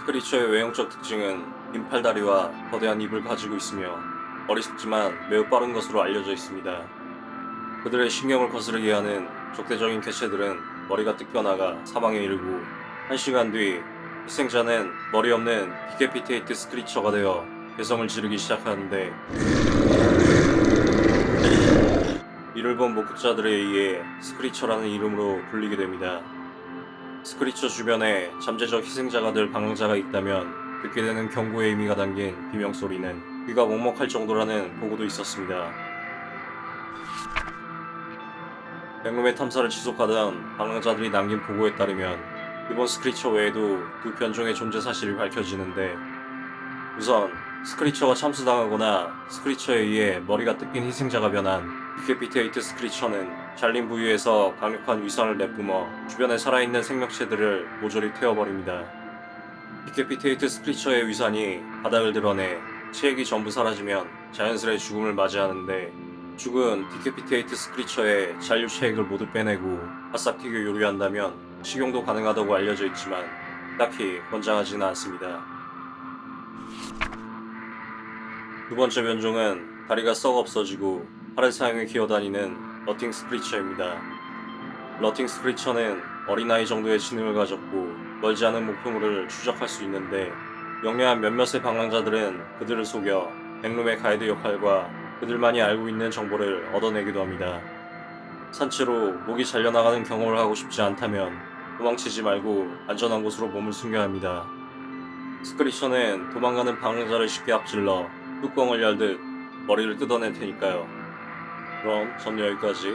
Screecher의 외형적 특징은 긴 팔다리와 거대한 입을 가지고 있으며 어리석지만 매우 빠른 것으로 알려져 있습니다. 그들의 신경을 거스르게 하는 적대적인 개체들은 머리가 뜯겨나가 사망에 이르고 1시간 뒤 희생자는 머리 없는 Decapitated Screecher가 되어 괴성을 지르기 시작하는데 이를 본 목격자들에 의해 Screecher라는 이름으로 불리게 됩니다. Screecher 주변에 잠재적 희생자가 될 방황자가 있다면 듣게 되는 경고의 의미가 담긴 비명소리는 귀가 먹먹할 정도라는 보고도 있었습니다. Backroom의 탐사를 지속하던 방황자들이 남긴 보고에 따르면 이번 Screecher 외에도 두 변종의 존재 사실이 밝혀지는데 우선 Screecher가 참수당하거나 Screecher에 의해 머리가 뜯긴 희생자가 변한 Decapitated Screecher는 잘린 부위에서 강력한 위산을 내뿜어 주변에 살아있는 생명체들을 모조리 태워버립니다. Decapitated Screecher의 위산이 바닥을 드러내 체액이 전부 사라지면 자연스레 죽음을 맞이하는데 죽은 Decapitated Screecher의 잔류 체액을 모두 빼내고 바싹 튀겨 요리한다면 식용도 가능하다고 알려져 있지만 딱히 권장하지는 않습니다. 두 번째 변종은 다리가 썩 없어지고 팔을 사용해 기어다니는 Rotting Screecher입니다. Rotting Screecher는 어린아이 정도의 지능을 가졌고 멀지 않은 목표물을 추적할 수 있는데 영리한 몇몇의 방랑자들은 그들을 속여 Backroom의 가이드 역할과 그들만이 알고 있는 정보를 얻어내기도 합니다. 산채로 목이 잘려나가는 경험을 하고 싶지 않다면 도망치지 말고 안전한 곳으로 몸을 숨겨야 합니다. 스크리처는 도망가는 방랑자를 쉽게 앞질러 뚜껑을 열듯 머리를 뜯어낼 테니까요. 그럼 전 여기까지.